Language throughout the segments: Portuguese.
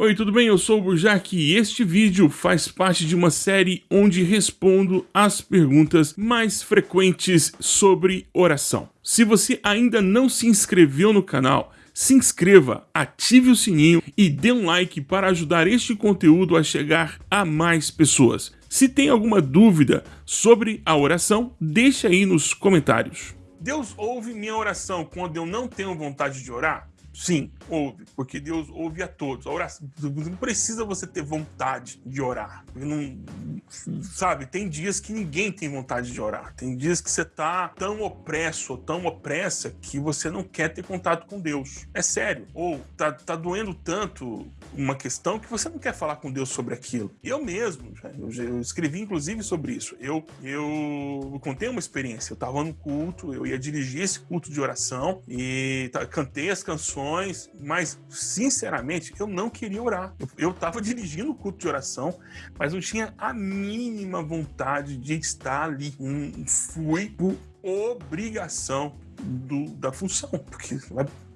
Oi, tudo bem? Eu sou o Burjac e este vídeo faz parte de uma série onde respondo as perguntas mais frequentes sobre oração. Se você ainda não se inscreveu no canal, se inscreva, ative o sininho e dê um like para ajudar este conteúdo a chegar a mais pessoas. Se tem alguma dúvida sobre a oração, deixe aí nos comentários. Deus ouve minha oração quando eu não tenho vontade de orar? Sim, ouve, porque Deus ouve a todos. A oração, não precisa você ter vontade de orar. Não, sabe, tem dias que ninguém tem vontade de orar. Tem dias que você tá tão opresso ou tão opressa que você não quer ter contato com Deus. É sério. Ou tá, tá doendo tanto uma questão que você não quer falar com Deus sobre aquilo. Eu mesmo, eu, eu escrevi inclusive sobre isso. Eu, eu, eu contei uma experiência. Eu tava no culto, eu ia dirigir esse culto de oração e cantei as canções mas sinceramente eu não queria orar. Eu estava dirigindo o culto de oração, mas não tinha a mínima vontade de estar ali. Um, fui por obrigação do, da função, porque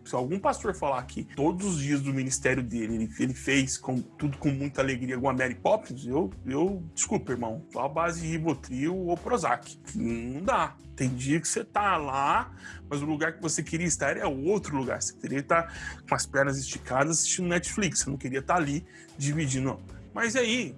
se algum pastor falar que todos os dias do ministério dele ele, ele fez com, tudo com muita alegria com a Mary Poppins, eu, eu desculpa, irmão, só a base de Rivotril ou Prozac. Não dá. Tem dia que você tá lá, mas o lugar que você queria estar é outro lugar. Você queria estar com as pernas esticadas assistindo Netflix. Você não queria estar ali dividindo. Mas aí,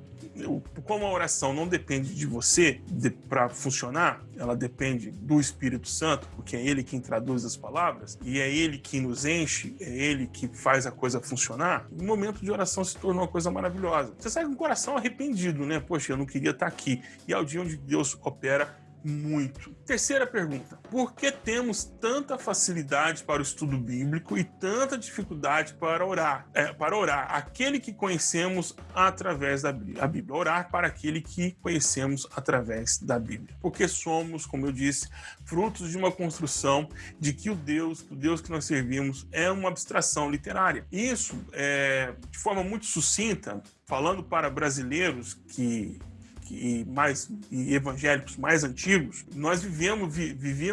como a oração não depende de você de, para funcionar, ela depende do Espírito Santo, porque é ele quem traduz as palavras, e é ele que nos enche, é ele que faz a coisa funcionar, o momento de oração se tornou uma coisa maravilhosa. Você sai com o coração arrependido, né? Poxa, eu não queria estar aqui. E é o dia onde Deus opera muito. Terceira pergunta: por que temos tanta facilidade para o estudo bíblico e tanta dificuldade para orar? É, para orar, aquele que conhecemos através da Bíblia. Orar para aquele que conhecemos através da Bíblia. Porque somos, como eu disse, frutos de uma construção de que o Deus, o Deus que nós servimos, é uma abstração literária. Isso, é, de forma muito sucinta, falando para brasileiros que e mais e evangélicos mais antigos, nós vivemos, vi,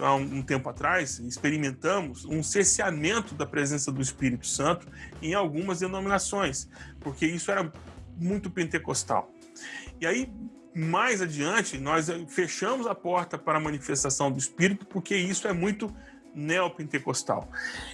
há um, um tempo atrás, experimentamos um cerceamento da presença do Espírito Santo em algumas denominações, porque isso era muito pentecostal. E aí, mais adiante, nós fechamos a porta para a manifestação do Espírito, porque isso é muito neopentecostal.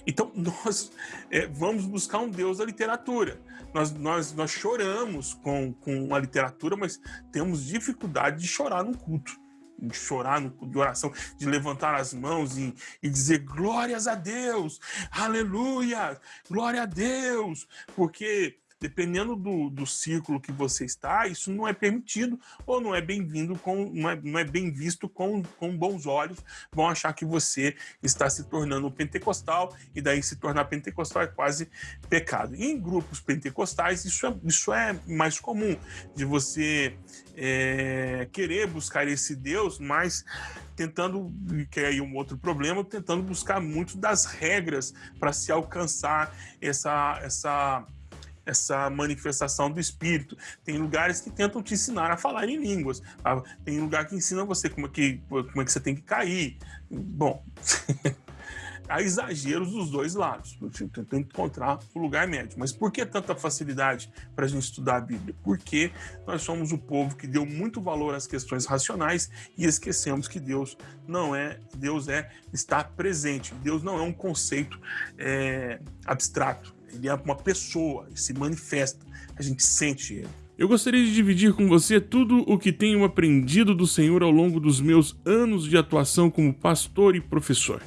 Então, nós é, vamos buscar um Deus da literatura. Nós, nós, nós choramos com, com a literatura, mas temos dificuldade de chorar no culto. De chorar no de oração, de levantar as mãos e, e dizer glórias a Deus, aleluia, glória a Deus, porque dependendo do, do círculo que você está, isso não é permitido ou não é bem-vindo com não é, não é bem visto com, com bons olhos, vão achar que você está se tornando pentecostal e daí se tornar pentecostal é quase pecado. E em grupos pentecostais isso é, isso é mais comum de você é, querer buscar esse Deus, mas tentando, que é aí um outro problema, tentando buscar muito das regras para se alcançar essa, essa essa manifestação do espírito. Tem lugares que tentam te ensinar a falar em línguas. Tá? Tem lugar que ensina você como é que, como é que você tem que cair. Bom, há exageros dos dois lados. Tentando encontrar o lugar médio. Mas por que tanta facilidade para a gente estudar a Bíblia? Porque nós somos o povo que deu muito valor às questões racionais e esquecemos que Deus não é, Deus é está presente. Deus não é um conceito é, abstrato ele é uma pessoa, se manifesta, a gente sente ele. Eu gostaria de dividir com você tudo o que tenho aprendido do Senhor ao longo dos meus anos de atuação como pastor e professor.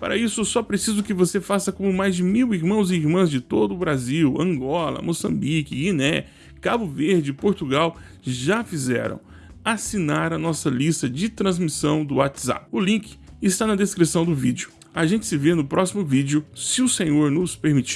Para isso, só preciso que você faça como mais de mil irmãos e irmãs de todo o Brasil, Angola, Moçambique, Guiné, Cabo Verde, Portugal já fizeram. Assinar a nossa lista de transmissão do WhatsApp. O link está na descrição do vídeo. A gente se vê no próximo vídeo, se o Senhor nos permitir.